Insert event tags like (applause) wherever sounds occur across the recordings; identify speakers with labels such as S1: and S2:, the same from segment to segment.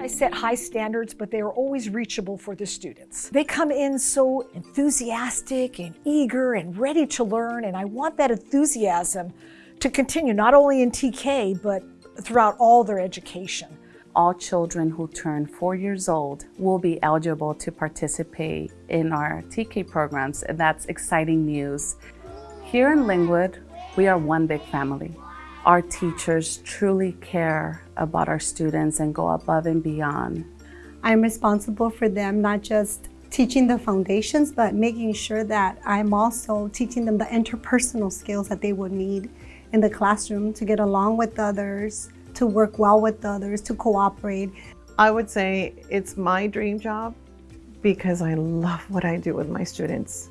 S1: I set high standards, but they are always reachable for the students. They come in so enthusiastic and eager and ready to learn, and I want that enthusiasm to continue not only in TK, but throughout all their education.
S2: All children who turn four years old will be eligible to participate in our TK programs, and that's exciting news. Here in Lynwood, we are one big family. Our teachers truly care about our students and go above and beyond.
S3: I'm responsible for them not just teaching the foundations, but making sure that I'm also teaching them the interpersonal skills that they would need in the classroom to get along with others, to work well with others, to cooperate.
S4: I would say it's my dream job because I love what I do with my students.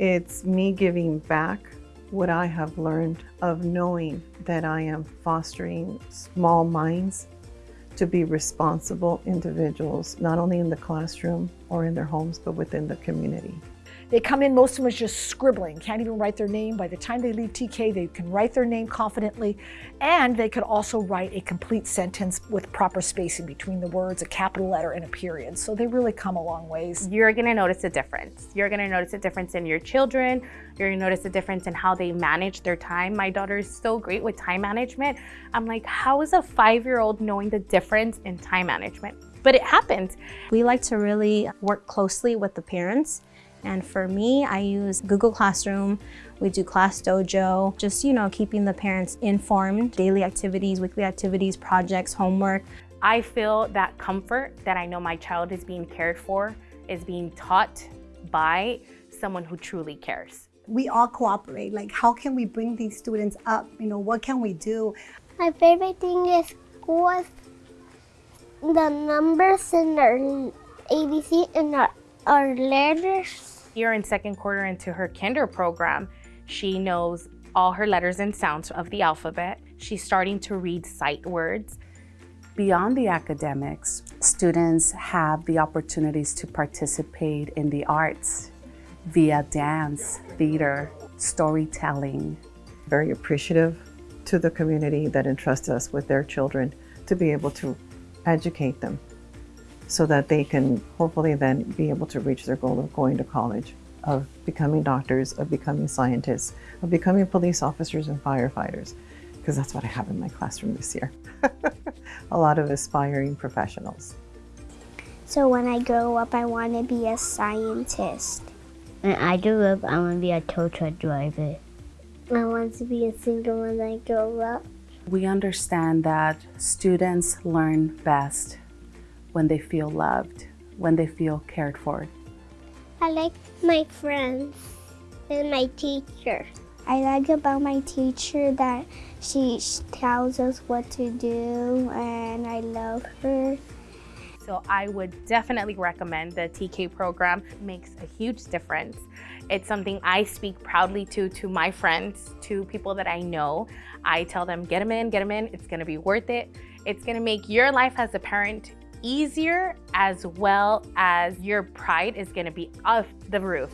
S4: It's me giving back what I have learned of knowing that I am fostering small minds to be responsible individuals, not only in the classroom or in their homes, but within the community.
S1: They come in, most of them are just scribbling, can't even write their name. By the time they leave TK, they can write their name confidently, and they could also write a complete sentence with proper spacing between the words, a capital letter and a period. So they really come a long ways.
S5: You're gonna notice a difference. You're gonna notice a difference in your children. You're gonna notice a difference in how they manage their time. My daughter is so great with time management. I'm like, how is a five-year-old knowing the difference in time management? But it happens.
S6: We like to really work closely with the parents and for me, I use Google Classroom. We do Class Dojo, just, you know, keeping the parents informed, daily activities, weekly activities, projects, homework.
S5: I feel that comfort that I know my child is being cared for, is being taught by someone who truly cares.
S3: We all cooperate. Like, how can we bring these students up? You know, what can we do?
S7: My favorite thing is school is the numbers and our ABC and our, our letters
S5: here in second quarter into her kinder program, she knows all her letters and sounds of the alphabet. She's starting to read sight words.
S2: Beyond the academics, students have the opportunities to participate in the arts via dance, theater, storytelling.
S4: Very appreciative to the community that entrusts us with their children to be able to educate them so that they can hopefully then be able to reach their goal of going to college, of becoming doctors, of becoming scientists, of becoming police officers and firefighters, because that's what I have in my classroom this year. (laughs) a lot of aspiring professionals.
S7: So when I grow up, I want to be a scientist.
S8: When I grow up, I want to be a tow truck driver.
S7: I want to be a singer when I grow up.
S2: We understand that students learn best when they feel loved, when they feel cared for.
S7: I like my friends and my teacher. I like about my teacher that she tells us what to do and I love her.
S5: So I would definitely recommend the TK program. It makes a huge difference. It's something I speak proudly to, to my friends, to people that I know. I tell them, get them in, get them in. It's gonna be worth it. It's gonna make your life as a parent easier as well as your pride is gonna be off the roof.